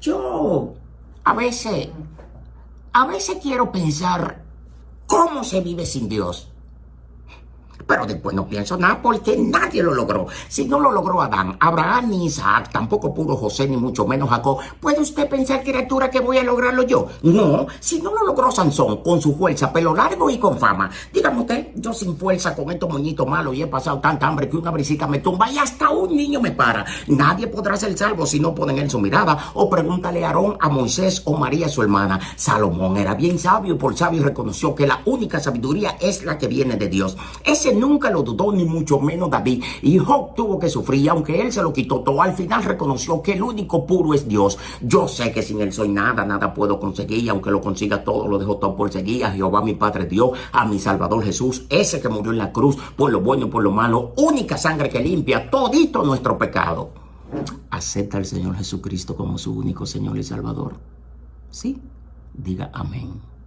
Yo a veces, a veces quiero pensar cómo se vive sin Dios. Pero después no pienso nada porque nadie lo logró. Si no lo logró Adán, Abraham ni Isaac, tampoco pudo José ni mucho menos Jacob, ¿puede usted pensar, criatura, que voy a lograrlo yo? No, si no lo logró Sansón con su fuerza, pelo largo y con fama. Dígame usted, yo sin fuerza con estos moñitos malos y he pasado tanta hambre que una brisita me tumba y hasta un niño me para. Nadie podrá ser salvo si no ponen en su mirada. O pregúntale a Aarón, a Moisés o María su hermana. Salomón era bien sabio y por sabio reconoció que la única sabiduría es la que viene de Dios. Ese nunca lo dudó, ni mucho menos David. Y Job tuvo que sufrir, aunque él se lo quitó todo. Al final reconoció que el único puro es Dios. Yo sé que sin él soy nada, nada puedo conseguir. Y aunque lo consiga todo, lo dejo todo por seguir. A Jehová mi Padre Dios, a mi Salvador Jesús, ese que murió en la cruz por lo bueno y por lo malo. Única sangre que limpia todito nuestro pecado. Acepta al Señor Jesucristo como su único Señor y Salvador. Sí, diga amén.